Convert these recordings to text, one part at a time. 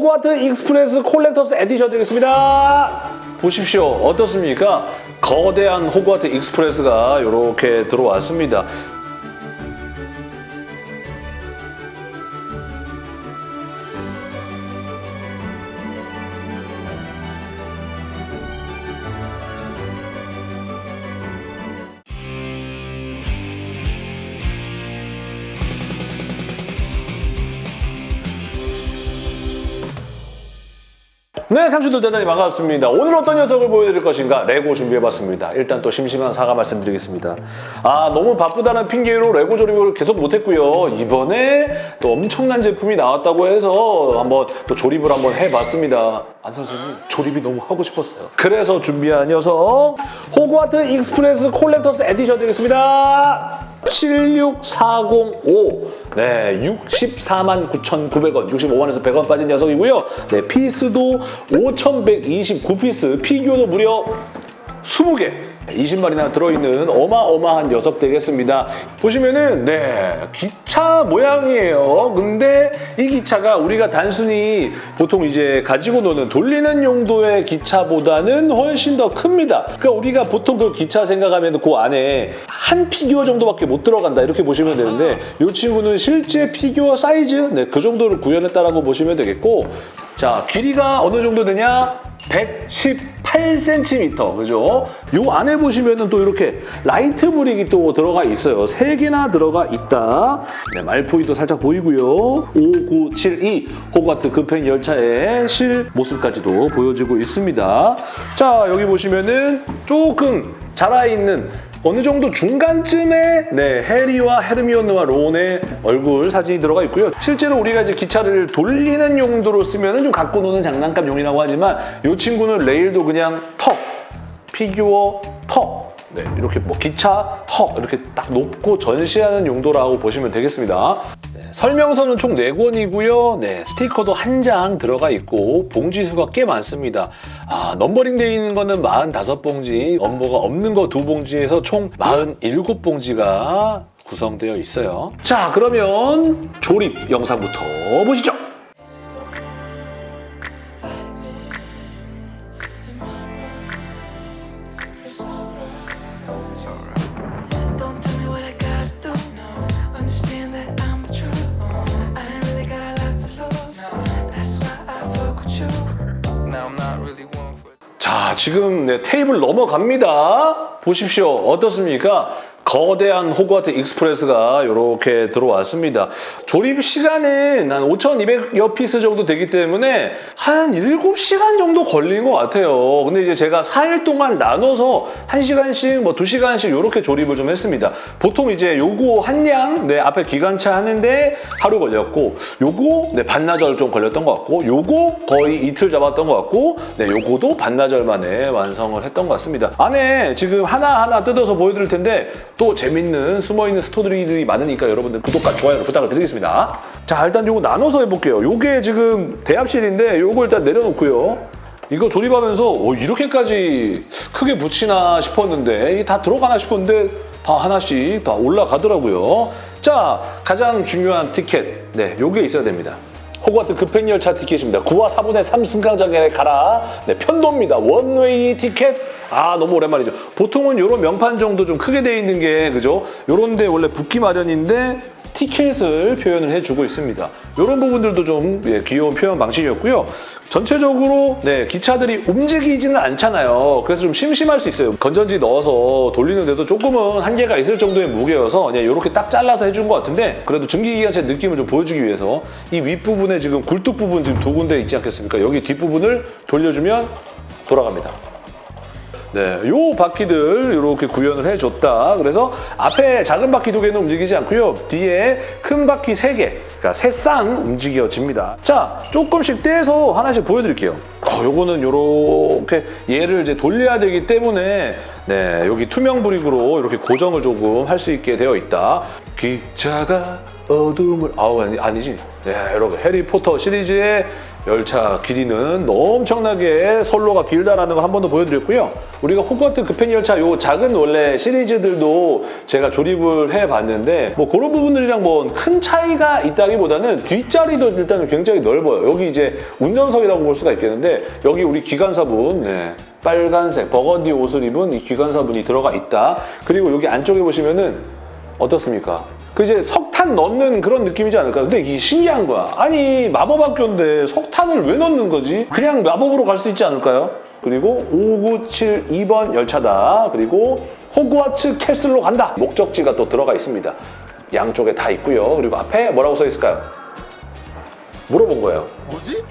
호그와트 Express Collector's Edition 되겠습니다. 보십시오. 어떻습니까? 거대한 호그와트 Express가 이렇게 들어왔습니다. 네, 상추들 대단히 반갑습니다. 오늘 어떤 녀석을 보여드릴 것인가? 레고 준비해봤습니다. 일단 또 심심한 사과 말씀드리겠습니다. 아, 너무 바쁘다는 핑계로 레고 조립을 계속 못했고요. 이번에 또 엄청난 제품이 나왔다고 해서 한번 또 조립을 한번 해봤습니다. 안 선생님, 조립이 너무 하고 싶었어요. 그래서 준비한 녀석, 호그와트 Express Collector's Edition 되겠습니다. 76405 네, 64만 9,900원 65만원에서 100원 빠진 녀석이고요. 네, piece도 5,129piece 피규어도 무려 20개 20마리나 들어있는 어마어마한 녀석 되겠습니다. 보시면은 네 기차 모양이에요. 근데 이 기차가 우리가 단순히 보통 이제 가지고 노는 돌리는 용도의 기차보다는 훨씬 더 큽니다. 그러니까 우리가 보통 그 기차 생각하면 그 안에 한 피규어 정도밖에 못 들어간다 이렇게 보시면 되는데 이 친구는 실제 피규어 사이즈 네, 그 정도를 구현했다라고 보시면 되겠고 자 길이가 어느 정도 되냐? 118cm 그죠? 요 안에 보시면은 또 이렇게 light brick이 또 들어가 있어요. 세 개나 들어가 있다. 네, 말포이도 살짝 보이고요. 5972 호그와트 급행 열차의 실 모습까지도 보여주고 있습니다. 자 여기 보시면은 조금 자라있는 어느 정도 중간쯤에 네, 해리와 헤르미온느와 론의 얼굴 사진이 들어가 있고요. 실제로 우리가 이제 기차를 돌리는 용도로 쓰면 좀 갖고 노는 장난감 용이라고 하지만 이 친구는 레일도 그냥 턱, 피규어 턱, 네, 이렇게 뭐 기차 턱 이렇게 딱 놓고 전시하는 용도라고 보시면 되겠습니다. 네, 설명서는 총 4권이고요. 네, 스티커도 한 장 들어가 있고 봉지 수가 꽤 많습니다. 아, numbering 되어 있는 거는 45봉지, 넘버가 없는 거 두 봉지에서 총 47봉지가 구성되어 있어요. 자, 그러면 조립 영상부터 보시죠. 지금 네, 테이블 넘어갑니다. 보십시오. 어떻습니까? 거대한 호그와트 Express가 이렇게 들어왔습니다. 조립 시간은 한 5,200여 piece 정도 되기 때문에 한 7시간 정도 걸린 것 같아요. 근데 이제 제가 4일 동안 나눠서 1시간씩 뭐 2시간씩 이렇게 조립을 좀 했습니다. 보통 이제 요거 한량 네, 앞에 기관차 하는데 하루 걸렸고 요거 네, 반나절 좀 걸렸던 것 같고 요거 거의 이틀 잡았던 것 같고 네, 요거도 반나절 만에 완성을 했던 것 같습니다. 안에 지금 하나하나 뜯어서 보여드릴 텐데 또 재밌는 숨어있는 스토리들이 많으니까 여러분들 구독과 좋아요를 부탁을 드리겠습니다. 자 일단 요거 나눠서 해볼게요. 요게 지금 대합실인데 요거 일단 내려놓고요. 이거 조립하면서 오, 이렇게까지 크게 붙이나 싶었는데 이게 다 들어가나 싶었는데 다 하나씩 다 올라가더라고요. 자 가장 중요한 티켓 네 요게 있어야 됩니다. 호그와트 급행열차 티켓입니다. 9와 4분의 3 승강장에 가라. 네, 편도입니다. One-way ticket. 아 너무 오랜만이죠. 보통은 이런 명판 정도 좀 크게 돼 있는 게 그죠? 요런데 원래 붙기 마련인데 티켓을 표현을 해주고 있습니다. 이런 부분들도 좀 예, 귀여운 표현 방식이었고요. 전체적으로 네, 기차들이 움직이지는 않잖아요. 그래서 좀 심심할 수 있어요. 건전지 넣어서 돌리는데도 조금은 한계가 있을 정도의 무게여서 그냥 이렇게 딱 잘라서 해준 것 같은데 그래도 증기기관차 느낌을 좀 보여주기 위해서 이 윗부분에 지금 굴뚝 부분 지금 두 군데 있지 않겠습니까? 여기 뒷부분을 돌려주면 돌아갑니다. 네, 요 바퀴들 이렇게 구현을 해줬다. 그래서 앞에 작은 바퀴 두 개는 움직이지 않고요. 뒤에 큰 바퀴 세 개, 그러니까 세 쌍 움직여집니다. 자, 조금씩 떼서 하나씩 보여드릴게요. 어, 요거는 요렇게 얘를 이제 돌려야 되기 때문에 네, 여기 투명 브릭으로 이렇게 고정을 조금 할 수 있게 되어 있다. 기차가 어둠을 아우 아니, 아니지. 네, 여러분 해리포터 시리즈의 열차 길이는 엄청나게 선로가 길다라는 거 한 번 더 보여드렸고요. 우리가 호그와트 급행 열차 요 작은 원래 시리즈들도 제가 조립을 해봤는데 뭐 그런 부분들이랑 뭐 큰 차이가 있다기보다는 뒷자리도 일단 굉장히 넓어요. 여기 이제 운전석이라고 볼 수가 있겠는데 여기 우리 기관사분 네, 빨간색 버건디 옷을 입은 이 기관사분이 들어가 있다. 그리고 여기 안쪽에 보시면은 어떻습니까? 그 이제 석탄 넣는 그런 느낌이지 않을까? 근데 이게 신기한 거야. 아니 마법 학교인데 석탄을 왜 넣는 거지? 그냥 마법으로 갈 수 있지 않을까요? 그리고 5972번 열차다. 그리고 호그와트 Castle로 간다. 목적지가 또 들어가 있습니다. 양쪽에 다 있고요. 그리고 앞에 뭐라고 써 있을까요? 물어본 거예요. 뭐지?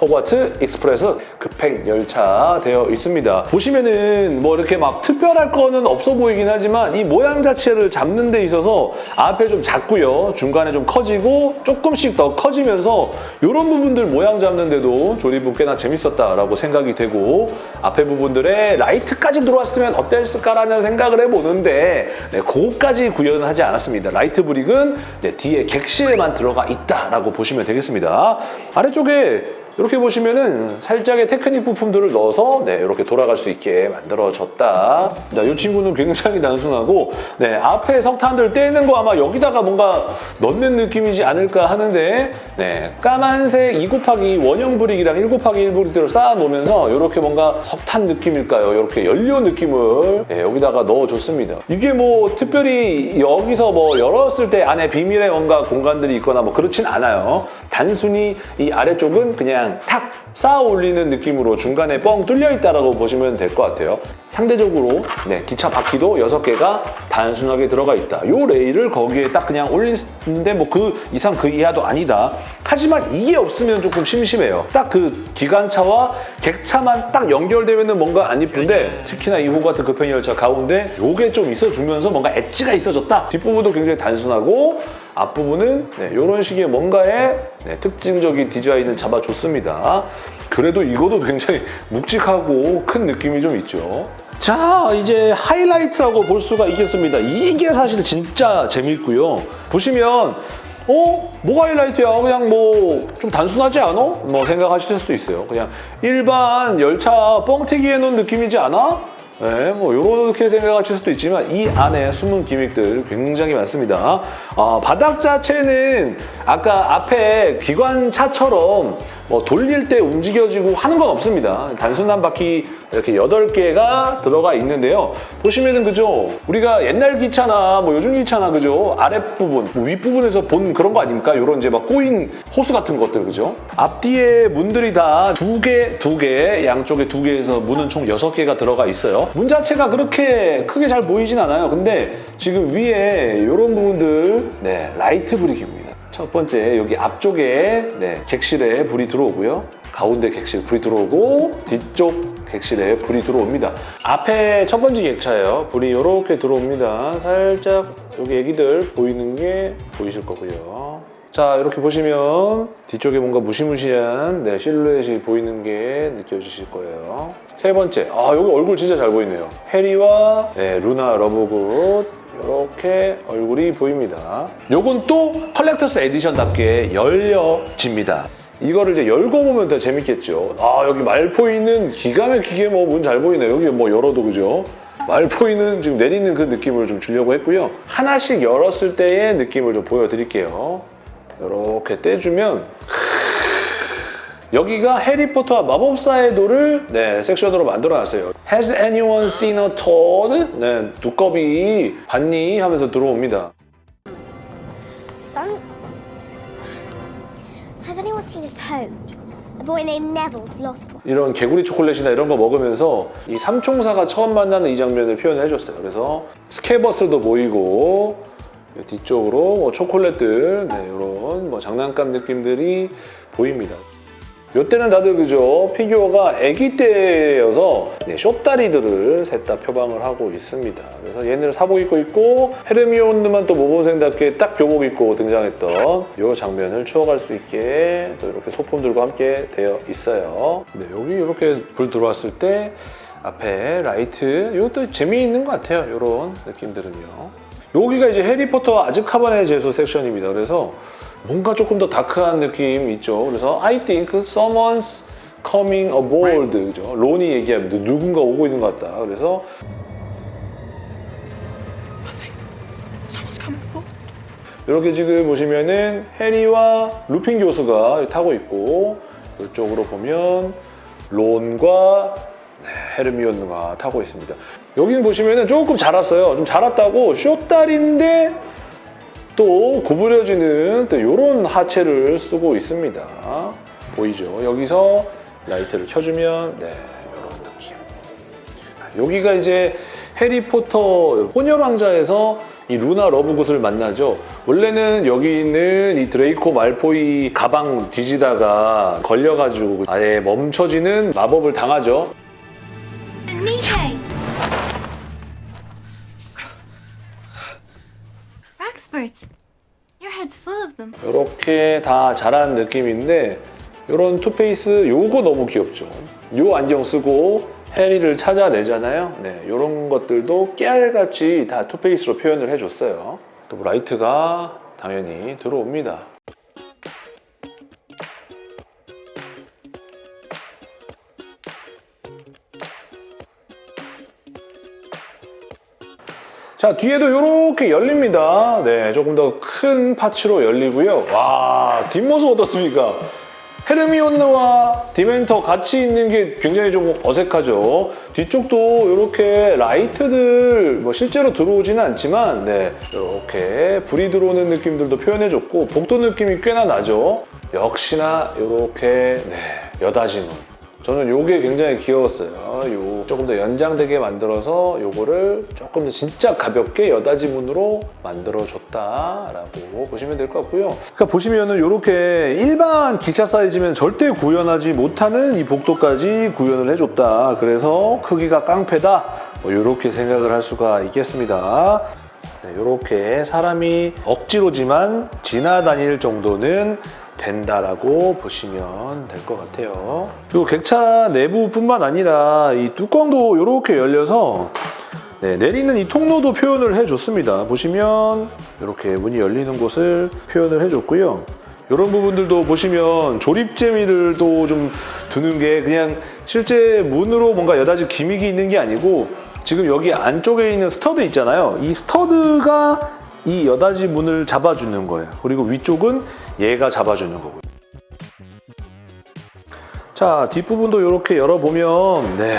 호그와트 Express 급행 열차 되어 있습니다. 보시면은 뭐 이렇게 막 특별할 거는 없어 보이긴 하지만 이 모양 자체를 잡는 데 있어서 앞에 좀 작고요. 중간에 좀 커지고 조금씩 더 커지면서 이런 부분들 모양 잡는데도 조립은 꽤나 재밌었다라고 생각이 되고 앞에 부분들에 라이트까지 들어왔으면 어땠을까라는 생각을 해보는데 네, 그거까지 구현은 하지 않았습니다. light brick은 네, 뒤에 객실에만 들어가 있다라고 보시면 되겠습니다. 아래쪽에 이렇게 보시면은 살짝의 테크닉 부품들을 넣어서 네, 이렇게 돌아갈 수 있게 만들어졌다. 자, 이 친구는 굉장히 단순하고 네, 앞에 석탄들 때는 거 아마 여기다가 뭔가 넣는 느낌이지 않을까 하는데 네, 까만색 2 곱하기 원형 브릭이랑 1 곱하기 1 브릭들을 쌓아 놓으면서 이렇게 뭔가 석탄 느낌일까요? 이렇게 연료 느낌을 네, 여기다가 넣어줬습니다. 이게 뭐 특별히 여기서 뭐 열었을 때 안에 비밀의 뭔가 공간들이 있거나 뭐 그렇진 않아요. 단순히 이 아래쪽은 그냥 탁 쌓아 올리는 느낌으로 중간에 뻥 뚫려 있다라고 보시면 될 것 같아요. 상대적으로 네, 기차 바퀴도 6개가 단순하게 들어가 있다. 이 레일을 거기에 딱 그냥 올리는데 뭐 그 이상 그 이하도 아니다. 하지만 이게 없으면 조금 심심해요. 딱 그 기관차와 객차만 딱 연결되면 뭔가 안 이쁜데 특히나 이 호그와트 급행 열차 가운데 요게 좀 있어주면서 뭔가 엣지가 있어졌다. 뒷부분도 굉장히 단순하고 앞부분은 네, 이런 식의 뭔가의 네, 특징적인 디자인을 잡아줬습니다. 그래도 이것도 굉장히 묵직하고 큰 느낌이 좀 있죠. 자, 이제 하이라이트라고 볼 수가 있겠습니다. 이게 사실 진짜 재밌고요. 보시면 어? 뭐가 하이라이트야? 그냥 뭐 좀 단순하지 않아? 뭐 생각하실 수도 있어요. 그냥 일반 열차 뻥튀기 해놓은 느낌이지 않아? 네, 뭐 이렇게 생각하실 수도 있지만 이 안에 숨은 기믹들 굉장히 많습니다. 아, 바닥 자체는 아까 앞에 기관차처럼 뭐 돌릴 때 움직여지고 하는 건 없습니다. 단순한 바퀴 이렇게 8개가 들어가 있는데요. 보시면은 그죠? 우리가 옛날 기차나 뭐 요즘 기차나 그죠? 아랫부분, 뭐 윗부분에서 본 그런 거 아닙니까? 이런 이제 막 꼬인 호스 같은 것들 그죠? 앞뒤에 문들이 다 두 개, 두 개, 양쪽에 두 개에서 문은 총 여섯 개가 들어가 있어요. 문 자체가 그렇게 크게 잘 보이진 않아요. 근데 지금 위에 이런 부분들 네, light brick입니다. 첫 번째 여기 앞쪽에 네, 객실에 불이 들어오고요. 가운데 객실 불이 들어오고 뒤쪽 객실에 불이 들어옵니다. 앞에 첫 번째 객차예요. 불이 이렇게 들어옵니다. 살짝 여기 애기들 보이는 게 보이실 거고요. 자 이렇게 보시면 뒤쪽에 뭔가 무시무시한 네, 실루엣이 보이는 게 느껴지실 거예요. 세 번째, 아 여기 얼굴 진짜 잘 보이네요. 해리와 네, 루나 러브굿 이렇게 얼굴이 보입니다. 요건 또 Collector's Edition답게 열려집니다. 이거를 이제 열고 보면 더 재밌겠죠. 아 여기 말포이는 기가 막히게 뭐 문 잘 보이네요. 여기 뭐 열어도 그죠? 말포이는 지금 내리는 그 느낌을 좀 주려고 했고요. 하나씩 열었을 때의 느낌을 좀 보여드릴게요. 이렇게 떼주면 여기가 해리포터와 마법사의 돌을 네, 섹션으로 만들어놨어요. Has anyone seen a toad? 네, 두꺼비 봤니? 하면서 들어옵니다. Son. Has anyone seen a toad? A boy named Neville's lost one. 이런 개구리 초콜릿이나 이런 거 먹으면서 이 삼총사가 처음 만나는 이 장면을 표현을 해줬어요. 그래서 스케버스도 보이고 뒤쪽으로 뭐 초콜릿들 네, 이런 뭐 장난감 느낌들이 보입니다. 이때는 다들 그죠 피규어가 아기 때여서 네, 쇼다리들을 셋 다 표방을 하고 있습니다. 그래서 얘네를 사복 입고 있고 헤르미온느만 또 모범생답게 딱 교복 입고 등장했던 이 장면을 추억할 수 있게 또 이렇게 소품들과 함께 되어 있어요. 네, 여기 이렇게 불 들어왔을 때 앞에 라이트 이것도 재미있는 것 같아요. 이런 느낌들은요. 여기가 이제 해리포터 아즈카반의 제소 섹션입니다. 그래서 뭔가 조금 더 다크한 느낌 있죠. 그래서 I think someone's coming aboard. 그죠? 론이 얘기합니다. 누군가 오고 있는 것 같다. 그래서. 이렇게 지금 보시면은 해리와 루핀 교수가 타고 있고 이쪽으로 보면 론과 네, 헤르미온느가 타고 있습니다. 여기는 보시면은 조금 자랐어요. 좀 자랐다고 쇼다리인데 또 구부려지는 또 이런 하체를 쓰고 있습니다. 보이죠? 여기서 라이트를 켜주면 네, 이런 느낌. 여기가 이제 해리포터 혼혈왕자에서 이 루나 러브굿을 만나죠. 원래는 여기 있는 이 드레이코 말포이 가방 뒤지다가 걸려가지고 아예 멈춰지는 마법을 당하죠. 이렇게 다 자란 느낌인데 이런 two-face 요거 너무 귀엽죠. 요 안경 쓰고 해리를 찾아내잖아요. 네, 이런 것들도 깨알같이 다 two-face로 표현을 해줬어요. 또 라이트가 당연히 들어옵니다. 자, 뒤에도 이렇게 열립니다. 네, 조금 더 큰 파츠로 열리고요. 와, 뒷모습 어떻습니까? 헤르미온느와 디멘터 같이 있는 게 굉장히 좀 어색하죠. 뒤쪽도 이렇게 라이트들 뭐 실제로 들어오지는 않지만 네, 이렇게 불이 들어오는 느낌들도 표현해줬고 복도 느낌이 꽤나 나죠. 역시나 이렇게 네, 여다지문. 저는 요게 굉장히 귀여웠어요. 요 조금 더 연장되게 만들어서 요거를 조금 더 진짜 가볍게 여다지문으로 만들어줬다라고 보시면 될 것 같고요. 그러니까 보시면은 이렇게 일반 기차 사이즈면 절대 구현하지 못하는 이 복도까지 구현을 해줬다. 그래서 크기가 깡패다. 뭐 이렇게 생각을 할 수가 있겠습니다. 이렇게 사람이 억지로지만 지나다닐 정도는 된다라고 보시면 될 것 같아요. 그리고 객차 내부뿐만 아니라 이 뚜껑도 이렇게 열려서 네, 내리는 이 통로도 표현을 해줬습니다. 보시면 이렇게 문이 열리는 곳을 표현을 해줬고요. 이런 부분들도 보시면 조립 재미들도 좀 두는 게 그냥 실제 문으로 뭔가 여닫이 gimmick이 있는 게 아니고 지금 여기 안쪽에 있는 stud 있잖아요. 이 stud가 이 여닫이 문을 잡아주는 거예요. 그리고 위쪽은 얘가 잡아주는 거고요. 자, 뒷부분도 이렇게 열어보면 네,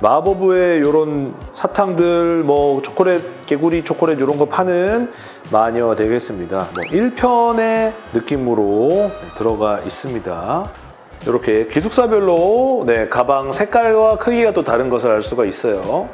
마법의 이런 사탕들, 뭐 초콜릿, 개구리 초콜릿 이런 거 파는 마녀 되겠습니다. 뭐 1편의 느낌으로 들어가 있습니다. 이렇게 기숙사별로 네, 가방 색깔과 크기가 또 다른 것을 알 수가 있어요.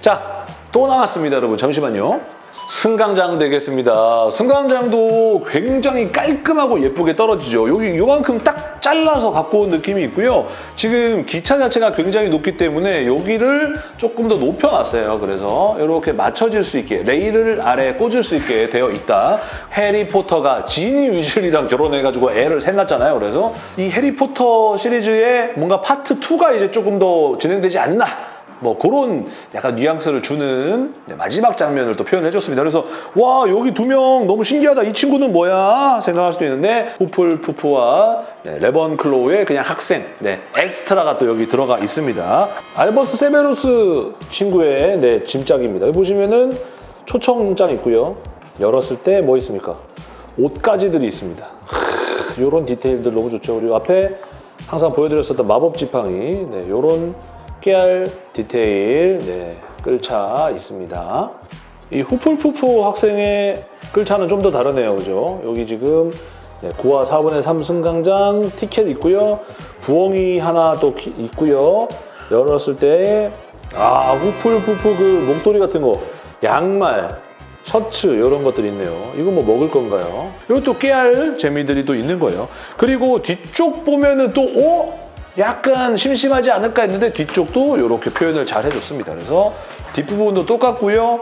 자, 또 나왔습니다, 여러분. 잠시만요. 승강장 되겠습니다. 승강장도 굉장히 깔끔하고 예쁘게 떨어지죠. 여기 요만큼 딱 잘라서 갖고 온 느낌이 있고요. 지금 기차 자체가 굉장히 높기 때문에 여기를 조금 더 높여놨어요. 그래서 이렇게 맞춰질 수 있게 레일을 아래에 꽂을 수 있게 되어 있다. 해리포터가 지니 위즐이랑 결혼해가지고 애를 셋 낳았잖아요. 그래서 이 해리포터 시리즈의 뭔가 파트 2가 이제 조금 더 진행되지 않나 뭐 그런 약간 뉘앙스를 주는 네, 마지막 장면을 또 표현해 줬습니다. 그래서 와 여기 두 명 너무 신기하다. 이 친구는 뭐야 생각할 수도 있는데 후플푸프와 네, 래번클로의 그냥 학생 네, 엑스트라가 또 여기 들어가 있습니다. 알버스 세베로스 친구의 네, 짐짝입니다. 여기 보시면은 초청장 있고요. 열었을 때 뭐 있습니까? 옷가지들이 있습니다. 이런 디테일들 너무 좋죠. 그리고 앞에 항상 보여드렸었던 마법 지팡이 네, 이런 깨알 디테일 네, 끌차 있습니다. 이 후플푸프 학생의 끌차는 좀 더 다르네요. 그죠? 여기 지금 네, 9화 4분의 3 승강장 티켓 있고요. 부엉이 하나 또 키- 있고요. 열었을 때 아, 후플푸프 그 목도리 같은 거 양말 셔츠 이런 것들이 있네요. 이거 뭐 먹을 건가요? 이것도 깨알 재미들이 또 있는 거예요. 그리고 뒤쪽 보면은 또 오? 약간 심심하지 않을까 했는데 뒤쪽도 이렇게 표현을 잘 해줬습니다. 그래서 뒷부분도 똑같고요.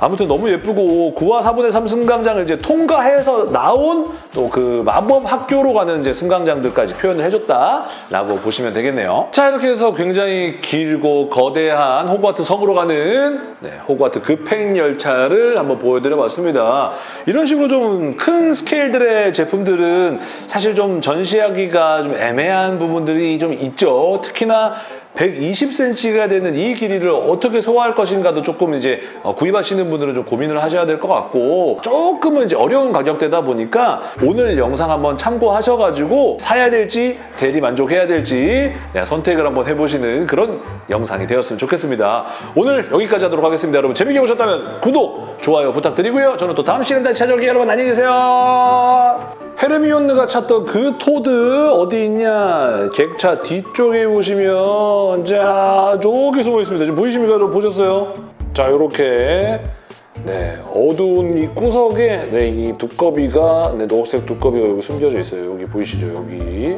아무튼 너무 예쁘고 9화 4분의 3 승강장을 이제 통과해서 나온 또 그 마법 학교로 가는 이제 승강장들까지 표현을 해줬다라고 보시면 되겠네요. 자 이렇게 해서 굉장히 길고 거대한 호그와트 섬으로 가는 네, 호그와트 급행 열차를 한번 보여드려봤습니다. 이런 식으로 좀 큰 스케일들의 제품들은 사실 좀 전시하기가 좀 애매한 부분들이 좀 있죠. 특히나 120cm가 되는 이 길이를 어떻게 소화할 것인가도 조금 이제 어, 구입하시는 분들은 좀 고민을 하셔야 될 것 같고 조금은 이제 어려운 가격대다 보니까 오늘 영상 한번 참고하셔가지고 사야 될지 대리 만족해야 될지 네, 선택을 한번 해보시는 그런 영상이 되었으면 좋겠습니다. 오늘 여기까지 하도록 하겠습니다. 여러분 재밌게 보셨다면 구독, 좋아요 부탁드리고요. 저는 또 다음 시간에 다시 찾아올게요. 여러분 안녕히 계세요. 헤르미온느가 찾던 그 토드 어디 있냐? 객차 뒤쪽에 보시면 자 저기 숨어 있습니다. 지금 보이십니까? 여러분 보셨어요? 자 이렇게 네 어두운 이 구석에 네, 이 두꺼비가 네, 녹색 두꺼비가 여기 숨겨져 있어요. 여기 보이시죠? 여기